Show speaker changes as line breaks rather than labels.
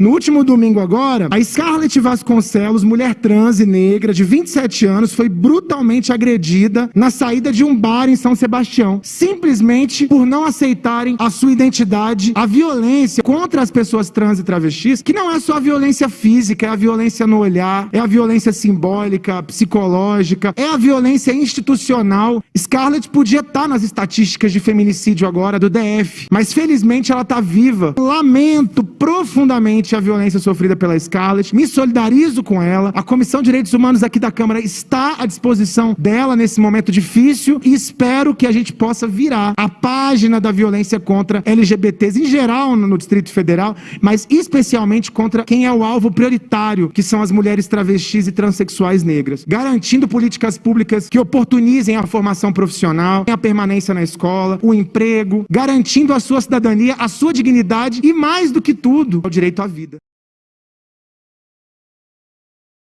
No último domingo agora, a Scarlett Vasconcelos, mulher trans e negra de 27 anos, foi brutalmente agredida na saída de um bar em São Sebastião, simplesmente por não aceitarem a sua identidade, a violência contra as pessoas trans e travestis, que não é só a violência física, é a violência no olhar, é a violência simbólica, psicológica, é a violência institucional. Scarlett podia estar nas estatísticas de feminicídio agora do DF, mas felizmente ela está viva. Lamento profundamente a violência sofrida pela Scarlett, me solidarizo com ela. A Comissão de Direitos Humanos aqui da Câmara está à disposição dela nesse momento difícil e espero que a gente possa virar a página da violência contra LGBTs em geral no Distrito Federal, mas especialmente contra quem é o alvo prioritário, que são as mulheres travestis e transexuais negras, garantindo políticas públicas que oportunizem a formação profissional, a permanência na escola, o emprego, garantindo a sua cidadania, a sua dignidade e mais do que tudo, o direito à vida.